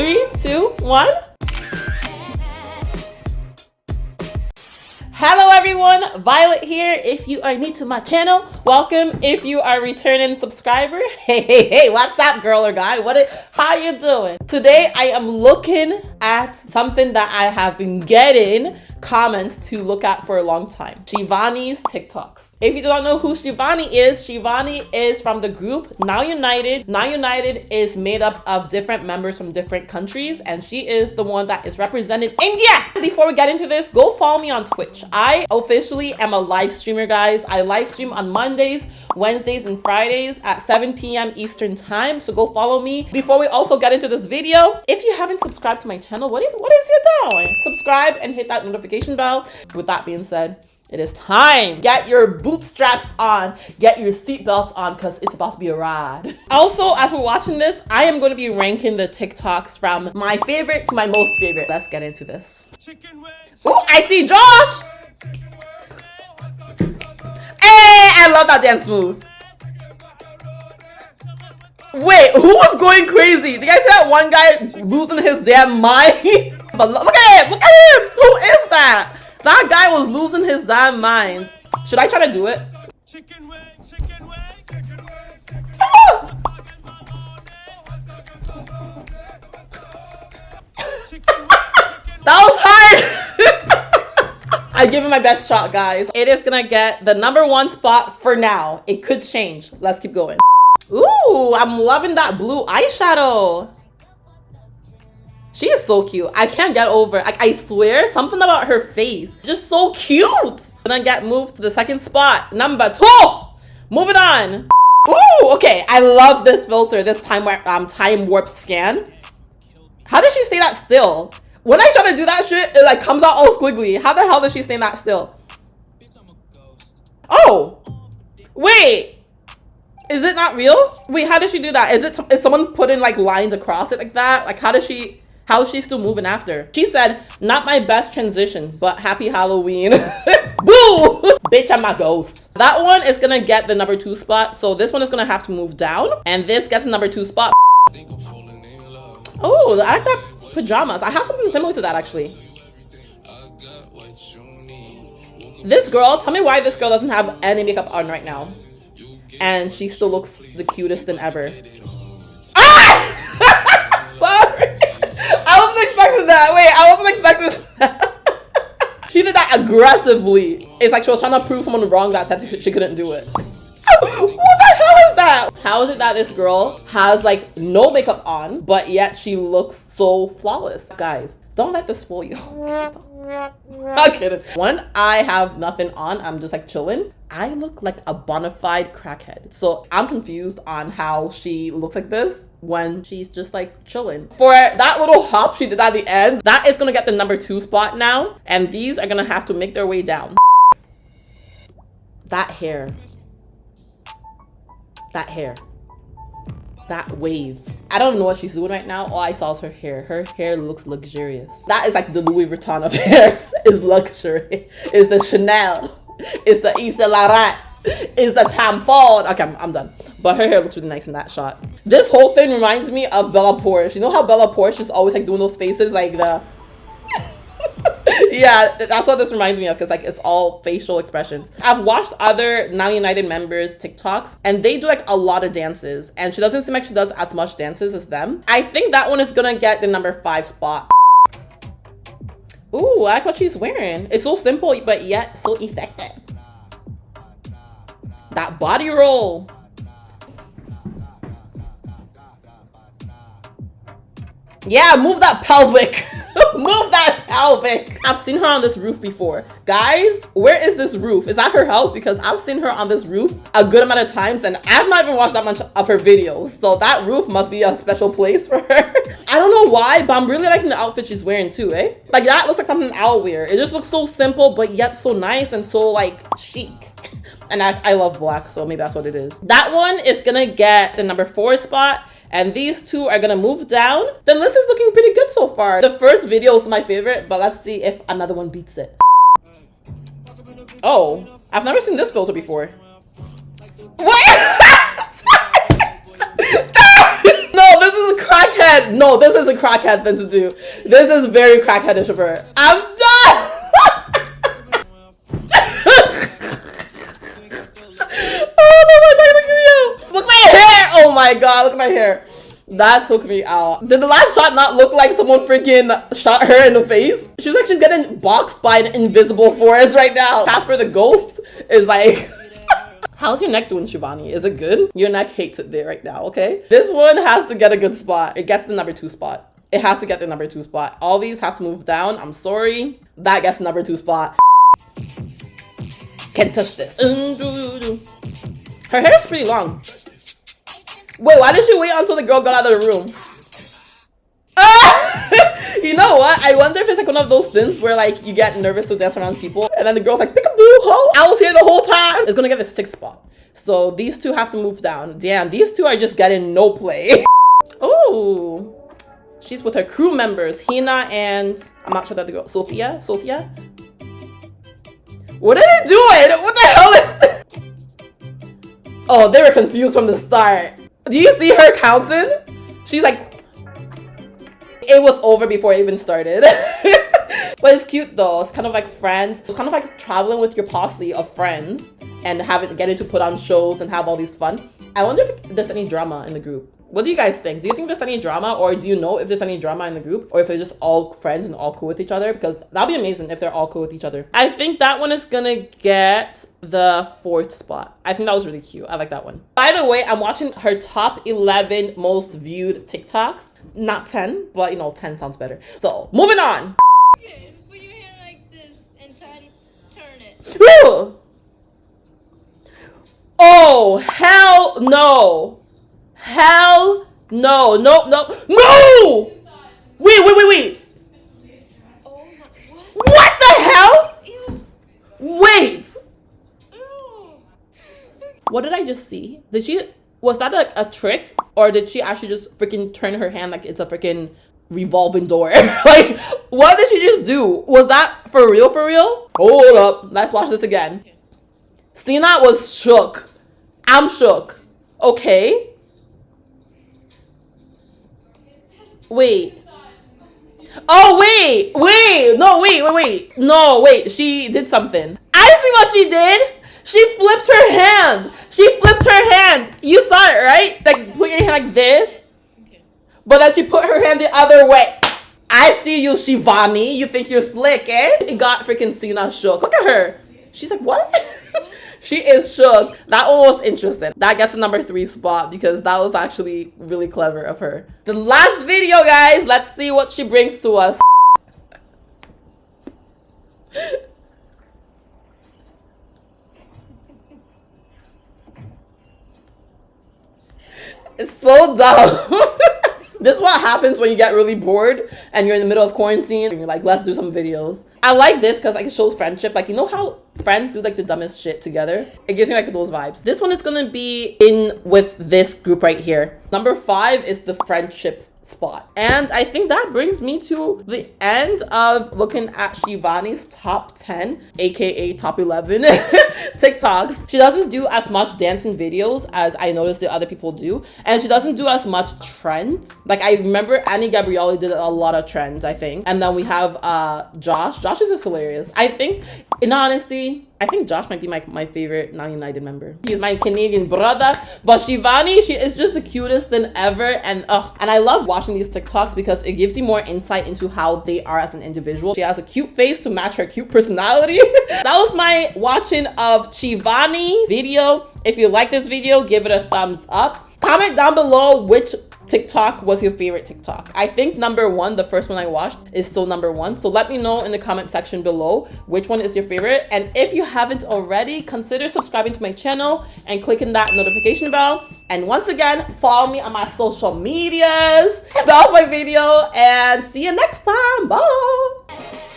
Three, two, one. Hello everyone, Violet here. If you are new to my channel, welcome. If you are returning subscriber, hey, hey, hey, what's up girl or guy? What? How you doing? Today I am looking at something that I have been getting comments to look at for a long time. Shivani's TikToks. If you don't know who Shivani is, Shivani is from the group Now United. Now United is made up of different members from different countries and she is the one that is representing India. Before we get into this, go follow me on Twitch. I officially am a live streamer, guys. I live stream on Mondays, Wednesdays, and Fridays at 7 p.m. Eastern time. So go follow me. Before we also get into this video, if you haven't subscribed to my channel, what what is you doing? Subscribe and hit that notification notification bell. With that being said, it is time. Get your bootstraps on, get your seatbelts on, because it's about to be a ride. Also, as we're watching this, I am going to be ranking the TikToks from my favorite to my most favorite. Let's get into this. Oh, I see Josh! Hey, I love that dance move. Wait, who was going crazy? Did you guys see that one guy losing his damn mind? Look at him! Look at him! Who is that? That guy was losing his damn mind. Should I try to do it? Chicken wing, chicken wing, chicken wing, ah! that was hard! I give it my best shot, guys. It is gonna get the number one spot for now. It could change. Let's keep going. Ooh, I'm loving that blue eyeshadow. She is so cute. I can't get over. Like I swear, something about her face. Just so cute. And then get moved to the second spot. Number two. Moving on. Ooh, okay. I love this filter, this time warp, um, time warp scan. How does she stay that still? When I try to do that shit, it like comes out all squiggly. How the hell does she stay that still? Oh, wait. Is it not real? Wait, how does she do that? Is it is someone putting like lines across it like that? Like how does she how is she still moving after? She said, not my best transition, but happy Halloween. Boo! Bitch, I'm a ghost. That one is gonna get the number two spot. So this one is gonna have to move down. And this gets the number two spot. Oh, I got pajamas. I have something similar to that actually. This girl, tell me why this girl doesn't have any makeup on right now. And she still looks the cutest than ever. Expecting that. Wait, I wasn't expecting that. she did that aggressively. It's like she was trying to prove someone wrong that said she couldn't do it. what the hell is that? How is it that this girl has like no makeup on, but yet she looks so flawless? Guys, don't let this fool you. Not kidding. When I have nothing on, I'm just like chilling. I look like a bona fide crackhead. So I'm confused on how she looks like this when she's just like chilling. For that little hop she did at the end, that is gonna get the number two spot now. And these are gonna have to make their way down. That hair. That hair. That wave. I don't know what she's doing right now. All I saw is her hair. Her hair looks luxurious. That is like the Louis Vuitton of hairs. is luxury. Is the Chanel. Is the Yves Saint Laurent. Is the Tom Ford. Okay, I'm, I'm done. But her hair looks really nice in that shot. This whole thing reminds me of Bella Poarch. You know how Bella Poarch is always like doing those faces like the yeah, that's what this reminds me of because like it's all facial expressions. I've watched other Now United members TikToks and they do like a lot of dances and she doesn't seem like she does as much dances as them. I think that one is gonna get the number five spot. Ooh, I like what she's wearing. It's so simple but yet so effective. That body roll. Yeah, move that pelvic. move that pelvic. I've seen her on this roof before. Guys, where is this roof? Is that her house? Because I've seen her on this roof a good amount of times and I've not even watched that much of her videos. So that roof must be a special place for her. I don't know why, but I'm really liking the outfit she's wearing too, eh? Like that looks like something I'll wear. It just looks so simple, but yet so nice and so like chic and I, I love black so maybe that's what it is that one is gonna get the number four spot and these two are gonna move down the list is looking pretty good so far the first video is my favorite but let's see if another one beats it oh i've never seen this filter before what no this is a crackhead crackhead. No, this is a crackhead thing to do. This is very crackheadish of her. I'm my god, look at my hair. That took me out. Did the last shot not look like someone freaking shot her in the face? She's like she's getting boxed by an invisible forest right now. Casper the ghost is like How's your neck doing, Shivani? Is it good? Your neck hates it there right now, okay? This one has to get a good spot. It gets the number two spot. It has to get the number two spot. All these have to move down. I'm sorry. That gets number two spot. Can't touch this. Her hair is pretty long. Wait, why did she wait until the girl got out of the room? Ah! you know what? I wonder if it's like one of those things where like you get nervous to dance around people and then the girl's like, peekaboo, ho, I was here the whole time. It's gonna get the sixth spot. So these two have to move down. Damn, these two are just getting no play. oh, she's with her crew members, Hina and I'm not sure that the girl, Sophia, Sophia. What are they doing? What the hell is this? Oh, they were confused from the start. Do you see her counting? She's like, it was over before it even started. but it's cute though. It's kind of like friends. It's kind of like traveling with your posse of friends and having getting to put on shows and have all these fun. I wonder if there's any drama in the group. What do you guys think? Do you think there's any drama or do you know if there's any drama in the group or if they're just all friends and all cool with each other? Because that'd be amazing if they're all cool with each other. I think that one is gonna get the fourth spot. I think that was really cute. I like that one. By the way, I'm watching her top 11 most viewed TikToks. Not 10, but you know, 10 sounds better. So moving on. Put your hand like this and try to turn it. Oh, hell no. Hell no. No, no. No! Wait, wait, wait, wait. What? The hell? Wait. What did I just see? Did she, was that like a trick? Or did she actually just freaking turn her hand like it's a freaking revolving door? like, what did she just do? Was that for real, for real? Hold up. Let's watch this again. Sina was shook. I'm shook. Okay. Wait. Oh, wait. Wait. No, wait, wait, wait. No, wait. She did something. I see what she did. She flipped her hand. She flipped her hand. You saw it, right? Like, put your hand like this. But then she put her hand the other way. I see you, Shivani. You think you're slick, eh? It got freaking Sina shook. Look at her. She's like, what? she is shook. That one was interesting. That gets the number three spot because that was actually really clever of her. The last video, guys. Let's see what she brings to us. It's so dumb. this is what happens when you get really bored and you're in the middle of quarantine and you're like, let's do some videos. I like this because like it shows friendship. Like you know how friends do like the dumbest shit together? It gives me like those vibes. This one is gonna be in with this group right here. Number five is the friendship spot. And I think that brings me to the end of looking at Shivani's top 10, aka top 11 TikToks. She doesn't do as much dancing videos as I noticed the other people do. And she doesn't do as much trends. Like I remember Any Gabrielly did a lot of trends, I think. And then we have uh Josh. Josh is just hilarious. I think, in honesty, I think Josh might be my, my favorite Now United member. He's my Canadian brother. But Shivani, she is just the cutest than ever. And uh, and I love watching these TikToks because it gives you more insight into how they are as an individual. She has a cute face to match her cute personality. that was my watching of Shivani video. If you like this video, give it a thumbs up. Comment down below which TikTok was your favorite TikTok? I think number one, the first one I watched, is still number one. So let me know in the comment section below which one is your favorite. And if you haven't already, consider subscribing to my channel and clicking that notification bell. And once again, follow me on my social medias. That was my video and see you next time. Bye.